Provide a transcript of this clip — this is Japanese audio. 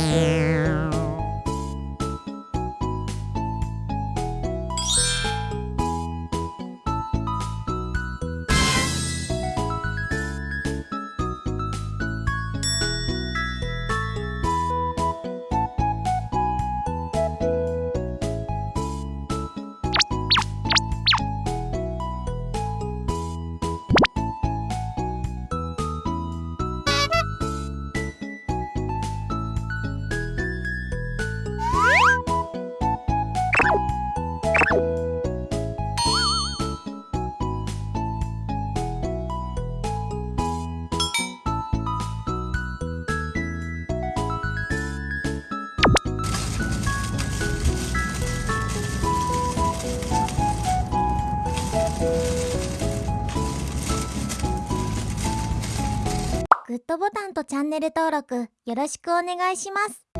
Yeah. グッドボタンとチャンネル登録よろしくお願いします。